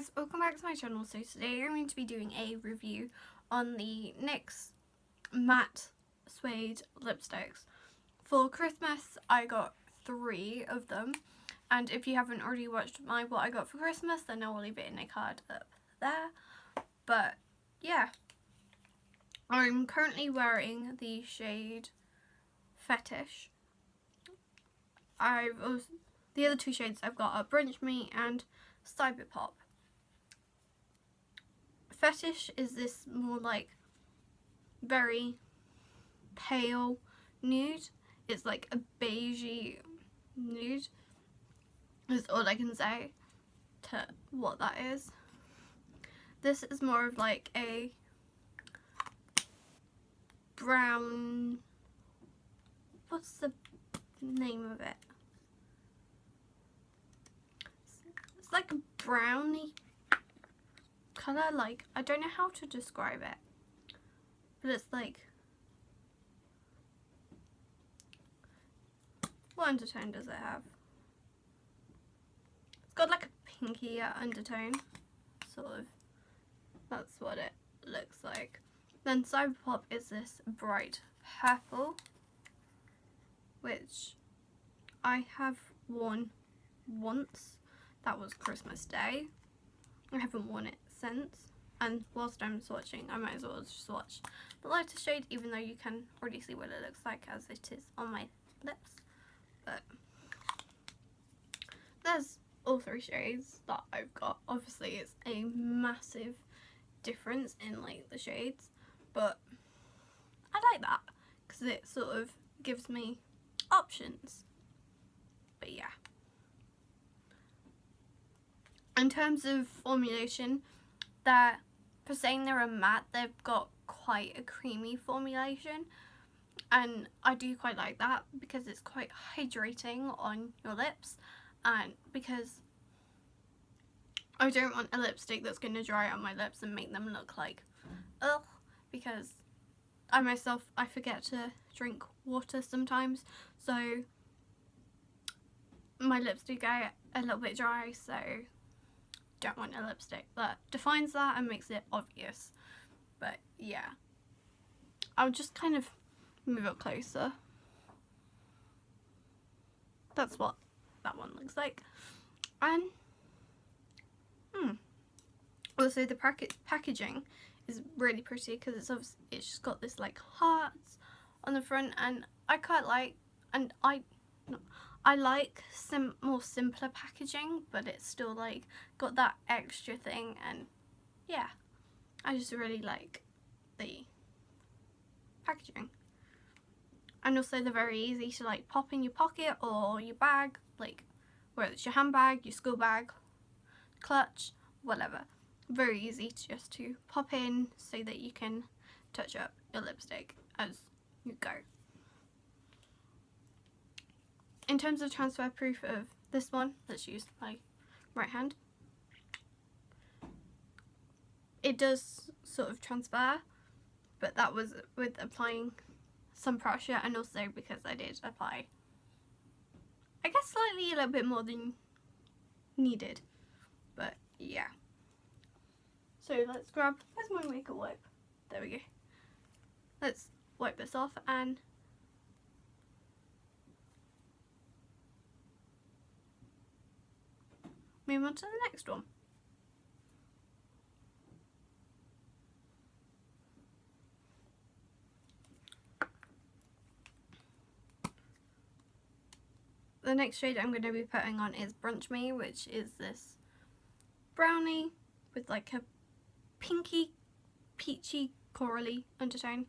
guys, welcome back to my channel. So today I'm going to be doing a review on the NYX matte suede lipsticks. For Christmas I got three of them and if you haven't already watched my what I got for Christmas then I will leave it in a card up there. But yeah, I'm currently wearing the shade Fetish. I've also, the other two shades I've got are Brunch Me and Cyberpop. Fetish is this more like very pale nude. It's like a beigey nude. Is all I can say to what that is. This is more of like a brown what's the name of it? It's like a brownie colour, like, I don't know how to describe it, but it's like, what undertone does it have? It's got like a pinky undertone, sort of, that's what it looks like. Then Cyberpop is this bright purple, which I have worn once that was Christmas Day. I haven't worn it and whilst I'm swatching I might as well just swatch the lighter shade even though you can already see what it looks like as it is on my lips. But there's all three shades that I've got. Obviously it's a massive difference in like the shades but I like that because it sort of gives me options. But yeah. In terms of formulation, they're, for saying they're a matte, they've got quite a creamy formulation. And I do quite like that because it's quite hydrating on your lips. And because I don't want a lipstick that's going to dry out my lips and make them look like ugh. Because I myself, I forget to drink water sometimes. So my lips do get a little bit dry. So don't want a lipstick that defines that and makes it obvious. But yeah, I'll just kind of move it closer. That's what that one looks like. And, hmm. Also, the packet packaging is really pretty because it's obviously, it's just got this like hearts on the front and I quite like, and I, I like sim more simpler packaging but it's still like got that extra thing and yeah. I just really like the packaging. And also they're very easy to like pop in your pocket or your bag like whether it's your handbag, your school bag, clutch, whatever. Very easy to just to pop in so that you can touch up your lipstick as you go in terms of transfer proof of this one, let's use my right hand. It does sort of transfer, but that was with applying some pressure and also because I did apply, I guess slightly a little bit more than needed, but yeah. So let's grab, where's my makeup wipe? There we go. Let's wipe this off and move on to the next one. The next shade I'm going to be putting on is Brunch Me, which is this brownie with like a pinky, peachy, corally undertone.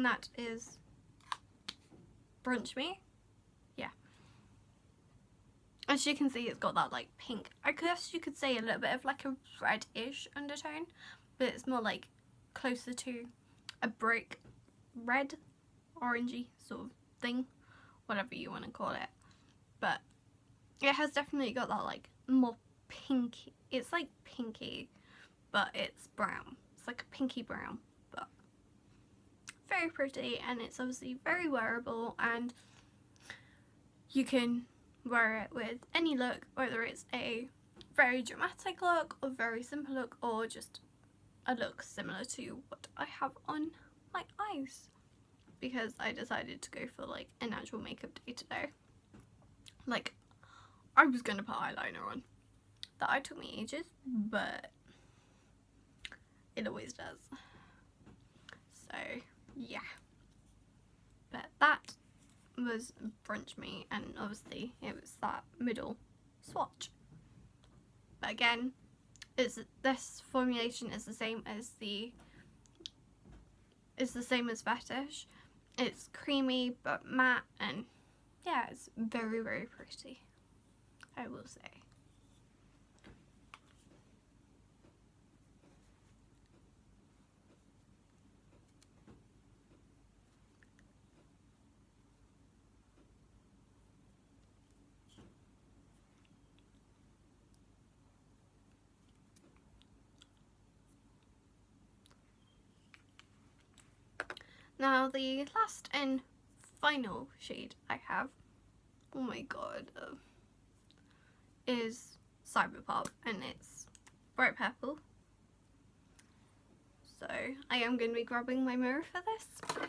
And that is Brunch Me. Yeah. As you can see, it's got that like pink, I guess you could say a little bit of like a reddish undertone, but it's more like closer to a brick red, orangey sort of thing, whatever you want to call it. But it has definitely got that like more pinky, it's like pinky, but it's brown. It's like a pinky brown, very pretty and it's obviously very wearable and you can wear it with any look, whether it's a very dramatic look or very simple look or just a look similar to what I have on my eyes because I decided to go for like a natural makeup day today. Like I was to put eyeliner on. That I took me ages but it always does. So yeah. But that was Brunch Me and obviously it was that middle swatch. But again, it's this formulation is the same as the is the same as fetish. It's creamy but matte and yeah, it's very very pretty. I will say. Now the last and final shade I have, oh my god, uh, is Cyberpop and it's bright purple. So I am going to be grabbing my mirror for this.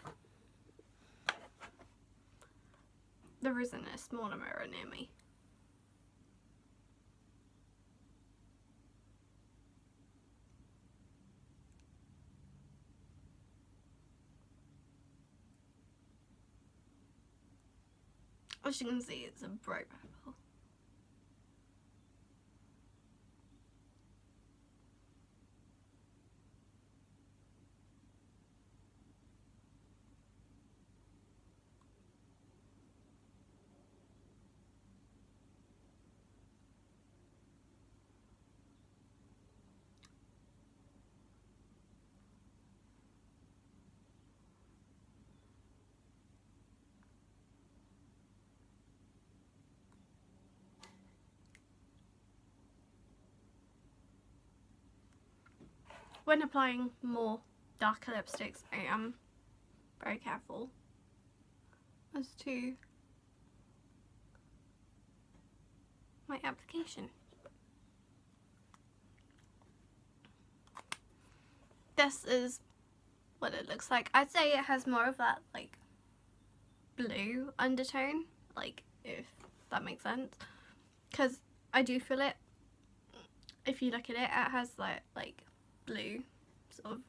There isn't a smaller mirror near me. As you can see, it's a bright purple. When applying more darker lipsticks I am very careful as to my application. This is what it looks like. I'd say it has more of that like blue undertone, like if that makes sense. Because I do feel it, if you look at it, it has like, like blue sort of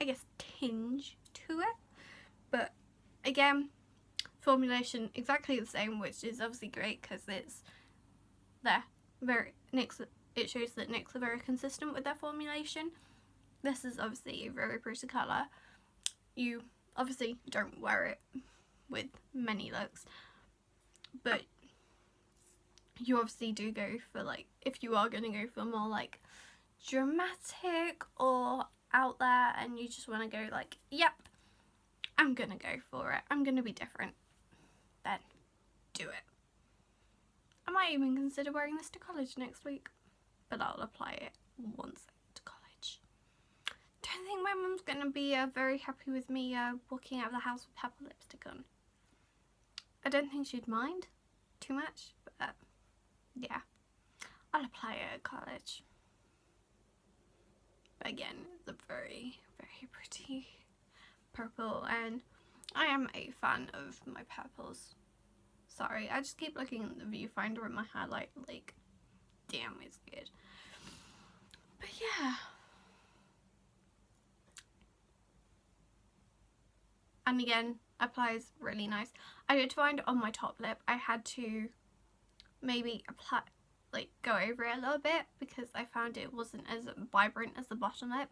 I guess tinge to it. But again formulation exactly the same which is obviously great because it's there. Very NYX it shows that NYX are very consistent with their formulation. This is obviously a very pretty colour. You obviously don't wear it with many looks but you obviously do go for like if you are going to go for more like dramatic or out there and you just want to go like, yep, I'm going to go for it. I'm going to be different. Then do it. I might even consider wearing this to college next week, but I'll apply it once to college. Don't think my mum's going to be uh, very happy with me uh, walking out of the house with purple lipstick on. I don't think she'd mind too much, but uh, yeah, I'll apply it at college. Again, it's a very, very pretty purple and I am a fan of my purples. Sorry, I just keep looking at the viewfinder at my highlight like, damn, it's good. But yeah. And again, applies really nice. I did find on my top lip I had to maybe apply like go over it a little bit because I found it wasn't as vibrant as the bottom lip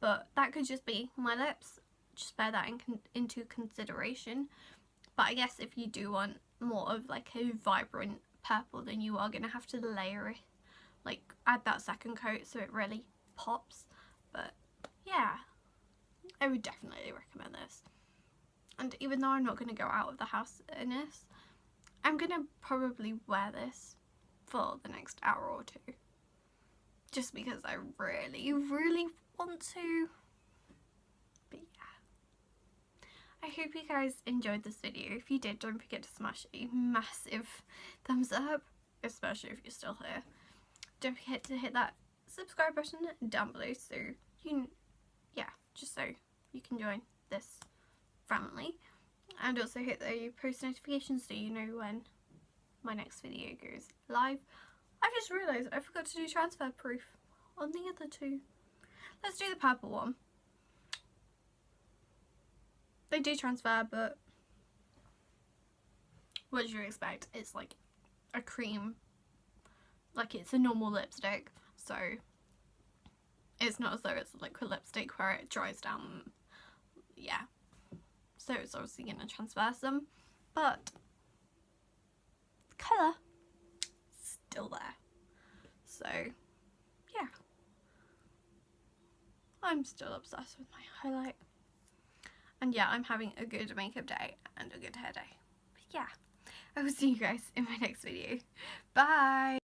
but that could just be my lips. Just bear that in con into consideration. But I guess if you do want more of like a vibrant purple then you are going to have to layer it like add that second coat so it really pops. But yeah, I would definitely recommend this. And even though I'm not going to go out of the house in this, I'm going to probably wear this for the next hour or two. Just because I really, really want to. But yeah. I hope you guys enjoyed this video. If you did, don't forget to smash a massive thumbs up, especially if you're still here. Don't forget to hit that subscribe button down below so you, yeah, just so you can join this family. And also hit the post notifications so you know when my next video goes live. I just realised I forgot to do transfer proof on the other two. Let's do the purple one. They do transfer, but what did you expect? It's like a cream, like it's a normal lipstick, so it's not as though it's a liquid lipstick where it dries down. Yeah, so it's obviously going to transfer some, but colour still there. So yeah, I'm still obsessed with my highlight. And yeah, I'm having a good makeup day and a good hair day. But yeah, I will see you guys in my next video. Bye!